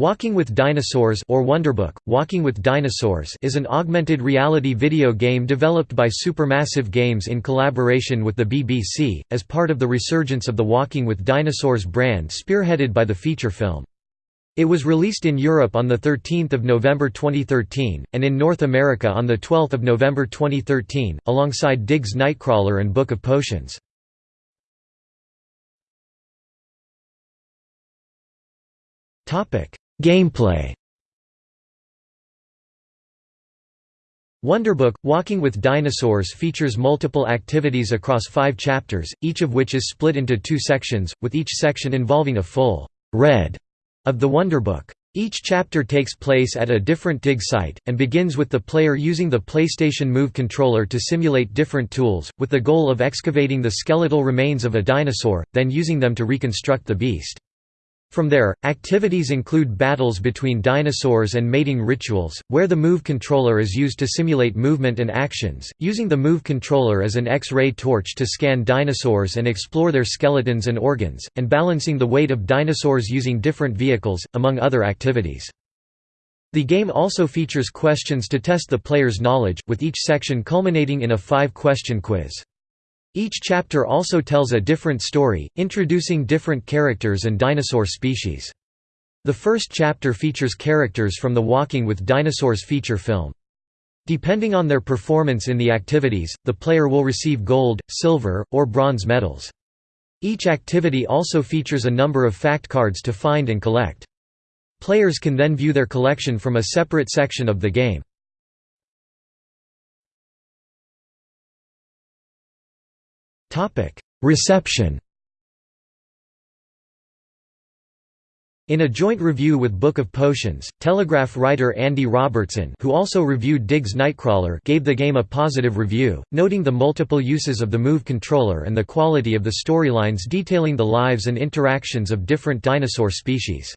Walking with Dinosaurs or Wonderbook, Walking with Dinosaurs is an augmented reality video game developed by Supermassive Games in collaboration with the BBC, as part of the resurgence of the Walking with Dinosaurs brand spearheaded by the feature film. It was released in Europe on 13 November 2013, and in North America on 12 November 2013, alongside Diggs Nightcrawler and Book of Potions. Gameplay Wonderbook – Walking with Dinosaurs features multiple activities across five chapters, each of which is split into two sections, with each section involving a full «read» of the Wonderbook. Each chapter takes place at a different dig site, and begins with the player using the PlayStation Move controller to simulate different tools, with the goal of excavating the skeletal remains of a dinosaur, then using them to reconstruct the beast. From there, activities include battles between dinosaurs and mating rituals, where the Move controller is used to simulate movement and actions, using the Move controller as an X-ray torch to scan dinosaurs and explore their skeletons and organs, and balancing the weight of dinosaurs using different vehicles, among other activities. The game also features questions to test the player's knowledge, with each section culminating in a five-question quiz. Each chapter also tells a different story, introducing different characters and dinosaur species. The first chapter features characters from the Walking with Dinosaurs feature film. Depending on their performance in the activities, the player will receive gold, silver, or bronze medals. Each activity also features a number of fact cards to find and collect. Players can then view their collection from a separate section of the game. Reception In a joint review with Book of Potions, Telegraph writer Andy Robertson who also reviewed Diggs Nightcrawler gave the game a positive review, noting the multiple uses of the Move controller and the quality of the storylines detailing the lives and interactions of different dinosaur species.